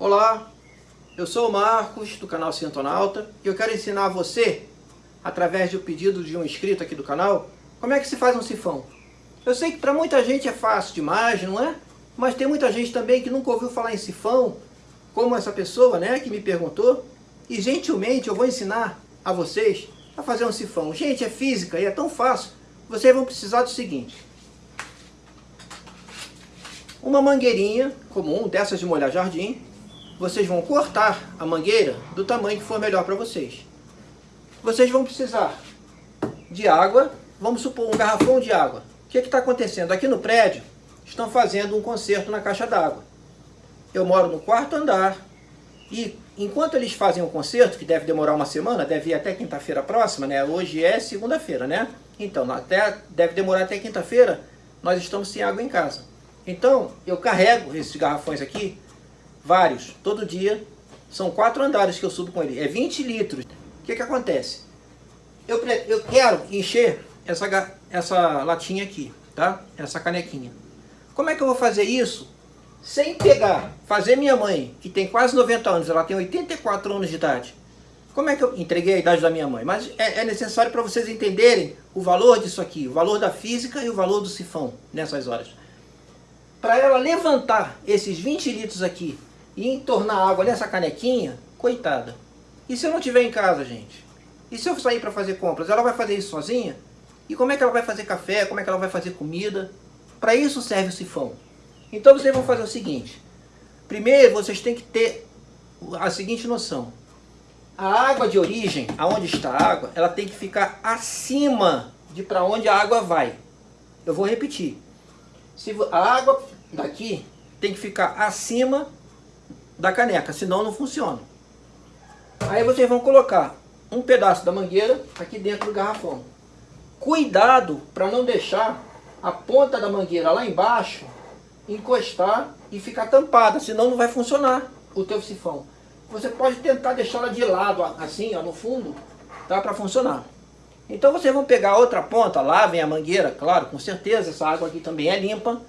Olá, eu sou o Marcos do canal Sintonauta e eu quero ensinar a você, através do pedido de um inscrito aqui do canal, como é que se faz um sifão. Eu sei que para muita gente é fácil demais, não é? Mas tem muita gente também que nunca ouviu falar em sifão, como essa pessoa né, que me perguntou, e gentilmente eu vou ensinar a vocês a fazer um sifão. Gente, é física e é tão fácil. Vocês vão precisar do seguinte. Uma mangueirinha comum, dessas de molhar jardim. Vocês vão cortar a mangueira do tamanho que for melhor para vocês. Vocês vão precisar de água, vamos supor um garrafão de água. O que está acontecendo? Aqui no prédio, estão fazendo um conserto na caixa d'água. Eu moro no quarto andar e enquanto eles fazem o conserto, que deve demorar uma semana, deve ir até quinta-feira próxima, né? Hoje é segunda-feira, né? Então, até, deve demorar até quinta-feira, nós estamos sem água em casa. Então, eu carrego esses garrafões aqui, vários, todo dia. São quatro andares que eu subo com ele. É 20 litros. O que que acontece? Eu, eu quero encher essa, essa latinha aqui, tá? Essa canequinha. Como é que eu vou fazer isso? Sem pegar, fazer minha mãe, que tem quase 90 anos, ela tem 84 anos de idade. Como é que eu entreguei a idade da minha mãe? Mas é, é necessário para vocês entenderem o valor disso aqui, o valor da física e o valor do sifão nessas horas para ela levantar esses 20 litros aqui e entornar água nessa canequinha, coitada. E se eu não estiver em casa, gente? E se eu sair para fazer compras? Ela vai fazer isso sozinha? E como é que ela vai fazer café? Como é que ela vai fazer comida? Para isso serve o sifão. Então vocês vão fazer o seguinte. Primeiro vocês têm que ter a seguinte noção. A água de origem, aonde está a água, ela tem que ficar acima de para onde a água vai. Eu vou repetir. Se a água daqui tem que ficar acima da caneca, senão não funciona. Aí vocês vão colocar um pedaço da mangueira aqui dentro do garrafão. Cuidado para não deixar a ponta da mangueira lá embaixo encostar e ficar tampada, senão não vai funcionar o teu sifão. Você pode tentar deixá-la de lado, assim, ó, no fundo, tá? Para funcionar. Então vocês vão pegar outra ponta, lavem a mangueira, claro, com certeza, essa água aqui também é limpa,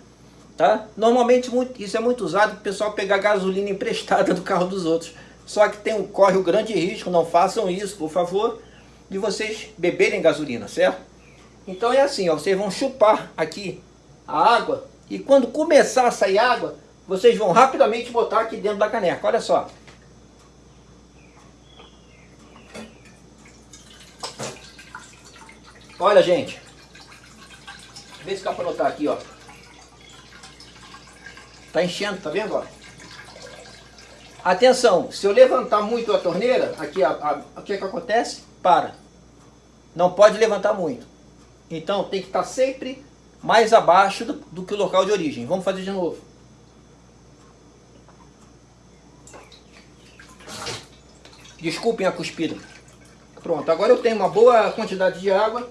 tá? Normalmente muito, isso é muito usado para o pessoal pegar gasolina emprestada do carro dos outros. Só que tem, corre o grande risco, não façam isso, por favor, de vocês beberem gasolina, certo? Então é assim, ó, vocês vão chupar aqui a água e quando começar a sair água, vocês vão rapidamente botar aqui dentro da caneca, olha só. Olha, gente. Vê se dá para notar aqui, ó. Tá enchendo, tá vendo, ó? Atenção, se eu levantar muito a torneira, aqui, o que é que acontece? Para. Não pode levantar muito. Então tem que estar sempre mais abaixo do, do que o local de origem. Vamos fazer de novo. Desculpem a cuspida. Pronto, agora eu tenho uma boa quantidade de água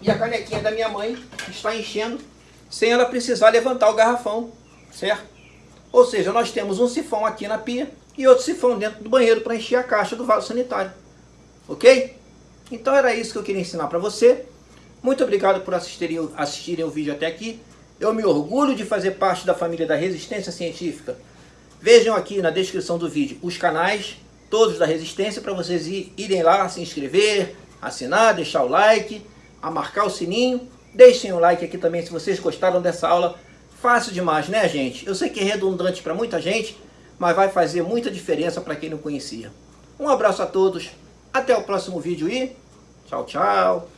e a canequinha da minha mãe está enchendo sem ela precisar levantar o garrafão, certo? Ou seja, nós temos um sifão aqui na pia e outro sifão dentro do banheiro para encher a caixa do vaso sanitário. Ok? Então era isso que eu queria ensinar para você. Muito obrigado por assistirem, assistirem o vídeo até aqui. Eu me orgulho de fazer parte da família da Resistência Científica. Vejam aqui na descrição do vídeo os canais, todos da Resistência, para vocês irem lá, se inscrever, assinar, deixar o like a marcar o sininho. Deixem um like aqui também se vocês gostaram dessa aula. Fácil demais, né, gente? Eu sei que é redundante para muita gente, mas vai fazer muita diferença para quem não conhecia. Um abraço a todos, até o próximo vídeo e tchau, tchau!